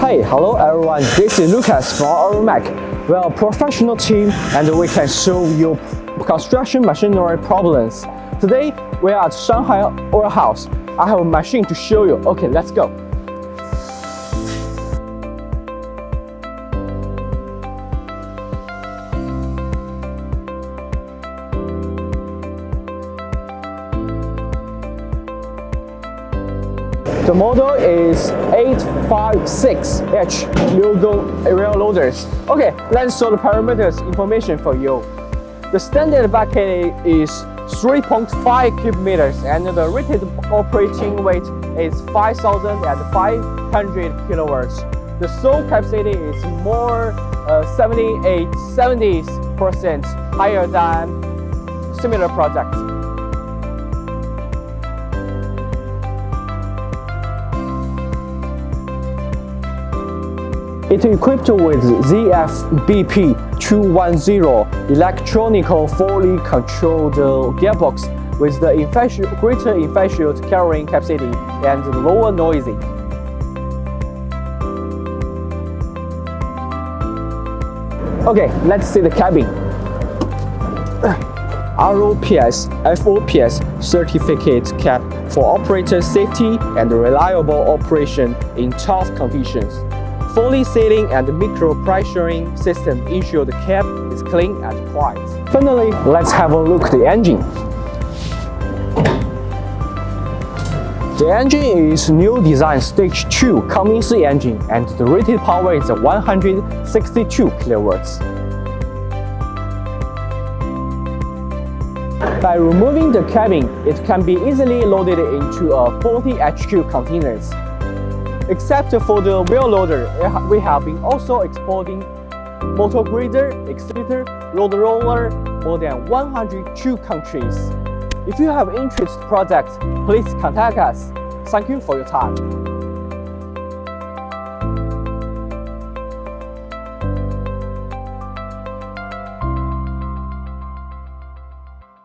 Hey, hello everyone, this is Lucas from Aeromac. We are a professional team and we can solve your construction machinery problems. Today, we are at Shanghai warehouse. I have a machine to show you. Okay, let's go. The model is 856H LiuGong wheel loaders. Okay, let's show the parameters information for you. The standard bucket is 3.5 cubic meters and the rated operating weight is 5,500 kilowatts. The soil capacity is more uh, 78, 70% higher than similar projects. It equipped with ZFBP210 electronical fully controlled gearbox with the greater efficient carrying capacity and lower noisy. Okay, let's see the cabin. ROPS FOPS certificate cap for operator safety and reliable operation in tough conditions. Fully sealing and micro pressuring system ensure the cab is clean and quiet. Finally, let's have a look at the engine. The engine is new design stage 2 Cummins engine and the rated power is 162 kilowatts. By removing the cabin, it can be easily loaded into a 40 HQ containers. Except for the wheel loader, we have been also exporting motor grader, excavator, road roller more than 102 countries. If you have interest projects, please contact us. Thank you for your time.